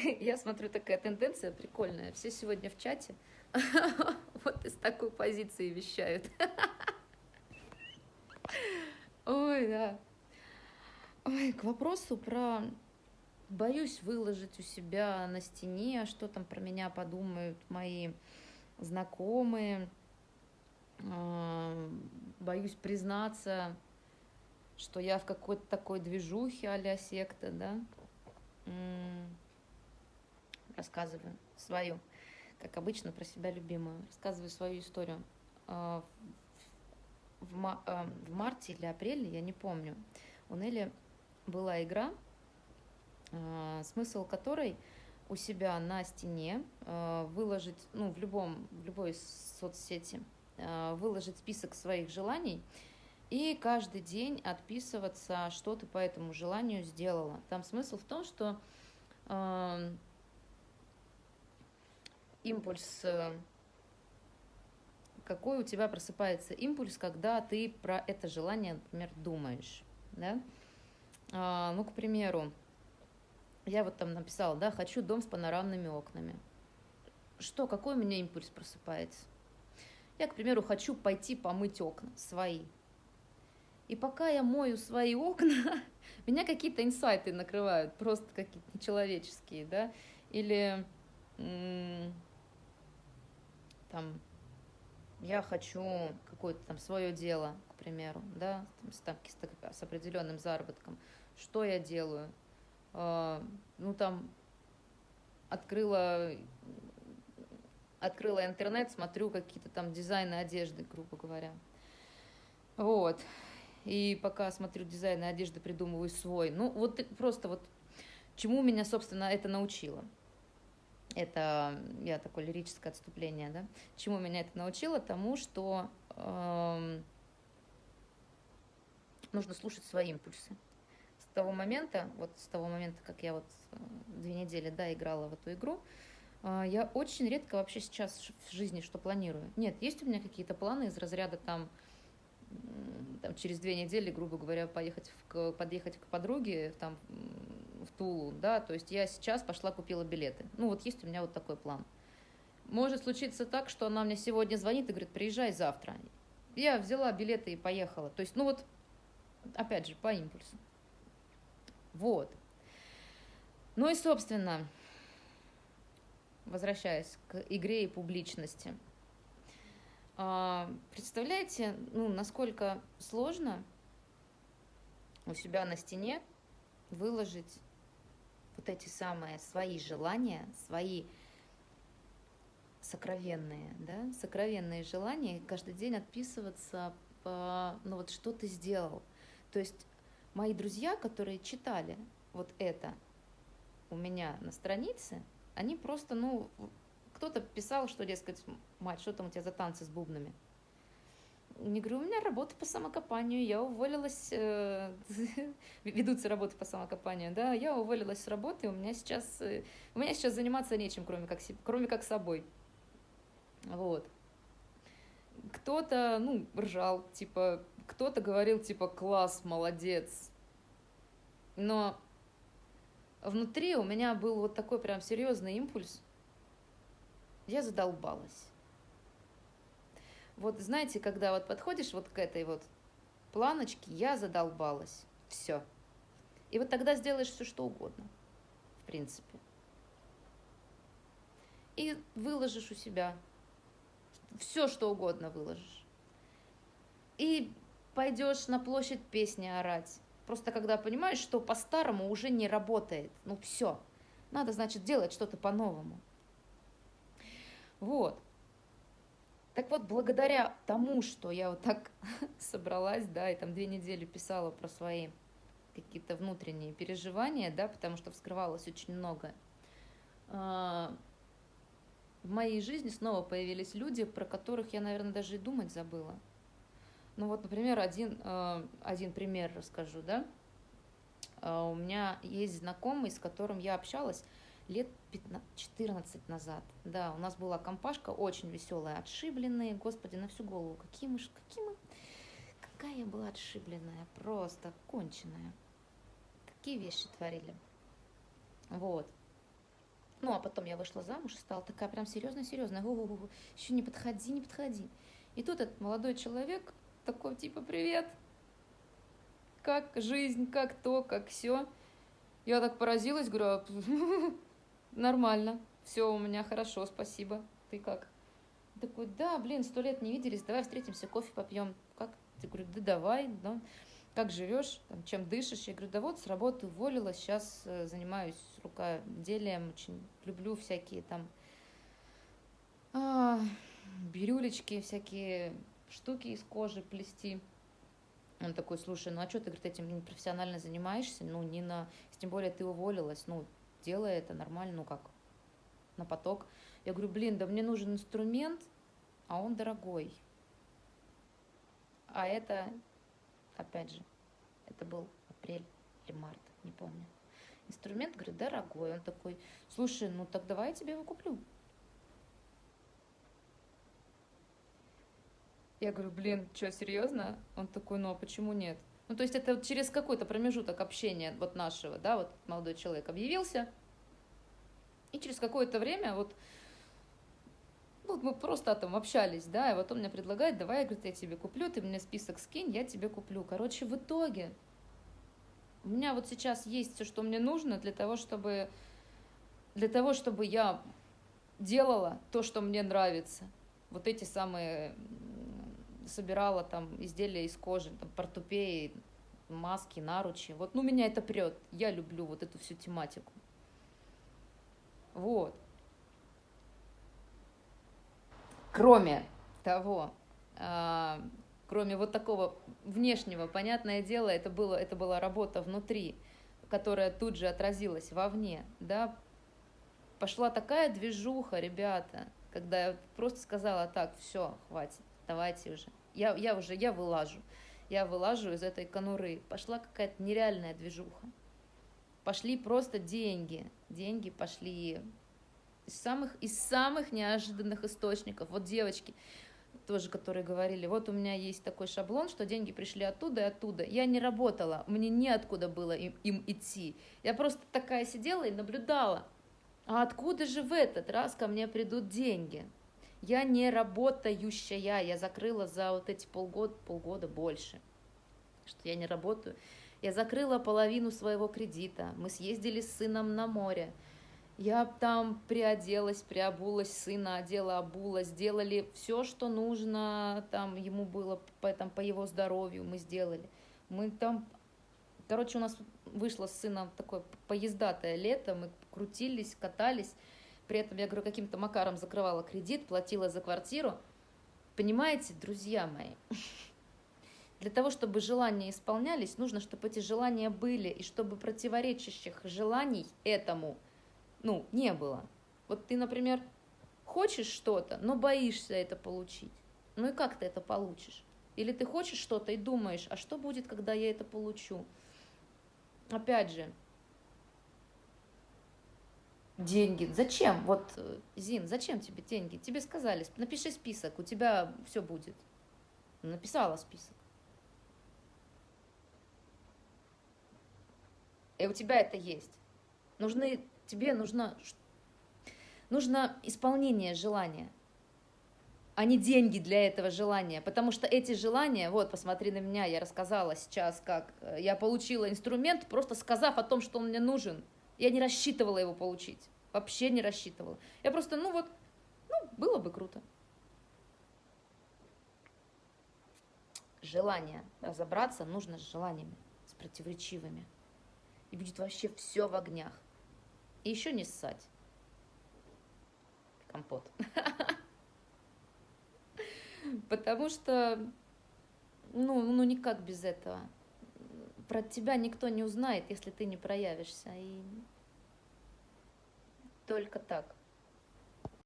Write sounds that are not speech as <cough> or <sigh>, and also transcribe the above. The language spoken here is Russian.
<laughs> я смотрю, такая тенденция прикольная. Все сегодня в чате <laughs> вот из такой позиции вещают. <laughs> Ой, да. Ой, к вопросу про боюсь выложить у себя на стене, что там про меня подумают мои знакомые. А, боюсь признаться, что я в какой-то такой движухе а секта, да. Рассказываю свою, как обычно, про себя любимую. Рассказываю свою историю. А, в, а, в марте или апреле, я не помню, у Нелли была игра, а, смысл которой у себя на стене выложить, ну, в, любом, в любой соцсети, выложить список своих желаний и каждый день отписываться, что ты по этому желанию сделала. Там смысл в том, что импульс, какой у тебя просыпается импульс, когда ты про это желание, например, думаешь, да? А, ну, к примеру, я вот там написала, да, хочу дом с панорамными окнами. Что, какой у меня импульс просыпается? Я, к примеру, хочу пойти помыть окна свои. И пока я мою свои окна, <laughs> меня какие-то инсайты накрывают, просто какие-то нечеловеческие, да, или там я хочу какое-то там свое дело, к примеру, да, там, с, с определенным заработком что я делаю? А, ну, там, открыла, открыла интернет, смотрю какие-то там дизайны одежды, грубо говоря. Вот. И пока смотрю дизайны одежды, придумываю свой. Ну, вот просто вот чему меня, собственно, это научило. Это я такое лирическое отступление, да. Чему меня это научило? Тому, что э, нужно слушать свои импульсы того момента, вот с того момента, как я вот э, две недели, да, играла в эту игру, э, я очень редко вообще сейчас в жизни что планирую. Нет, есть у меня какие-то планы из разряда там, там через две недели, грубо говоря, поехать в, подъехать к подруге там Тулу, да, то есть я сейчас пошла купила билеты. Ну вот есть у меня вот такой план. Может случиться так, что она мне сегодня звонит и говорит, приезжай завтра. Я взяла билеты и поехала. То есть, ну вот, опять же, по импульсу. Вот. Ну и, собственно, возвращаясь к игре и публичности. А, представляете, ну, насколько сложно у себя на стене выложить вот эти самые свои желания, свои сокровенные, да, сокровенные желания, каждый день отписываться по, ну вот что ты сделал. То есть мои друзья, которые читали вот это у меня на странице, они просто, ну, кто-то писал, что, дескать, мать, что там у тебя за танцы с бубнами? Не говорю, у меня работа по самокопанию, я уволилась, э, <laughs> ведутся работы по самокопанию, да, я уволилась с работы, у меня сейчас, э, у меня сейчас заниматься нечем, кроме как, кроме как собой. Вот. Кто-то, ну, ржал, типа, кто-то говорил, типа, класс, молодец. Но внутри у меня был вот такой прям серьезный импульс. Я задолбалась. Вот знаете, когда вот подходишь вот к этой вот планочке, я задолбалась. Все. И вот тогда сделаешь все, что угодно. В принципе. И выложишь у себя. Все, что угодно выложишь. И пойдешь на площадь песни орать. Просто когда понимаешь, что по-старому уже не работает. Ну все. Надо, значит, делать что-то по-новому. Вот. Так вот, благодаря тому, что я вот так <laughs> собралась, да, и там две недели писала про свои какие-то внутренние переживания, да, потому что вскрывалось очень много. А, в моей жизни снова появились люди, про которых я, наверное, даже и думать забыла. Ну вот, например, один, э, один пример расскажу, да. Э, у меня есть знакомый, с которым я общалась лет 15, 14 назад. Да, у нас была компашка очень веселая, отшибленные, господи, на всю голову. Какие мы, какие мы, какая я была отшибленная, просто конченая. Такие вещи творили. Вот. Ну, а потом я вышла замуж и стала такая прям серьезная-серьезная. Еще не подходи, не подходи. И тут этот молодой человек такой типа, привет, как жизнь, как то, как все. Я так поразилась, говорю, «А, <laughs> нормально, все у меня хорошо, спасибо. Ты как? Такой, да, блин, сто лет не виделись, давай встретимся, кофе попьем. Как? Ты говорю, да давай, да. Как живешь, там, чем дышишь? Я говорю, да вот с работы уволилась, сейчас э, занимаюсь рукоделием, очень люблю всякие там а, бирюлечки, всякие штуки из кожи плести. Он такой, слушай, ну а что ты, говорит, этим профессионально занимаешься? Ну, не на... Тем более ты уволилась, ну, делай это нормально, ну как, на поток. Я говорю, блин, да мне нужен инструмент, а он дорогой. А это, опять же, это был апрель или март, не помню. Инструмент, говорит, дорогой. Он такой, слушай, ну так давай я тебе его куплю. Я говорю, блин, что, серьезно? Он такой, ну а почему нет? Ну, то есть это вот через какой-то промежуток общения вот нашего, да, вот молодой человек объявился, и через какое-то время вот, ну, мы просто там общались, да, и вот он мне предлагает, давай, говорит, я тебе куплю, ты мне список скинь, я тебе куплю. Короче, в итоге у меня вот сейчас есть все, что мне нужно для того, чтобы, для того, чтобы я делала то, что мне нравится. Вот эти самые собирала там изделия из кожи, там, портупеи, маски, наручи. Вот, ну, меня это прет. Я люблю вот эту всю тематику. Вот. Кроме того, а, кроме вот такого внешнего, понятное дело, это, было, это была работа внутри, которая тут же отразилась вовне, да, пошла такая движуха, ребята, когда я просто сказала, так, все, хватит, давайте уже я, я уже, я вылажу. Я вылажу из этой конуры. Пошла какая-то нереальная движуха. Пошли просто деньги. Деньги пошли из самых, из самых неожиданных источников. Вот девочки, тоже, которые говорили, вот у меня есть такой шаблон, что деньги пришли оттуда и оттуда. Я не работала, мне неоткуда было им, им идти. Я просто такая сидела и наблюдала. А откуда же в этот раз ко мне придут деньги? Я не работающая, я закрыла за вот эти полгода, полгода больше, что я не работаю. Я закрыла половину своего кредита, мы съездили с сыном на море, я там приоделась, приобулась, сына одела, обула, сделали все, что нужно, там ему было по, там, по его здоровью мы сделали. Мы там, короче, у нас вышло с сыном такое поездатое лето, мы крутились, катались, при этом я, говорю, каким-то макаром закрывала кредит, платила за квартиру. Понимаете, друзья мои, <laughs> для того, чтобы желания исполнялись, нужно, чтобы эти желания были, и чтобы противоречащих желаний этому, ну, не было. Вот ты, например, хочешь что-то, но боишься это получить. Ну и как ты это получишь? Или ты хочешь что-то и думаешь, а что будет, когда я это получу? Опять же, деньги. Зачем? Вот, э, Зин, зачем тебе деньги? Тебе сказали, напиши список, у тебя все будет. Написала список. И у тебя это есть. Нужны, тебе нужно, нужно исполнение желания, а не деньги для этого желания. Потому что эти желания, вот, посмотри на меня, я рассказала сейчас, как э, я получила инструмент, просто сказав о том, что он мне нужен. Я не рассчитывала его получить. Вообще не рассчитывала. Я просто, ну вот, ну, было бы круто. Желание. Разобраться нужно с желаниями, с противоречивыми. И будет вообще все в огнях. И еще не ссать. Компот. <laughs> Потому что, ну, ну никак без этого. Про тебя никто не узнает, если ты не проявишься. И только так.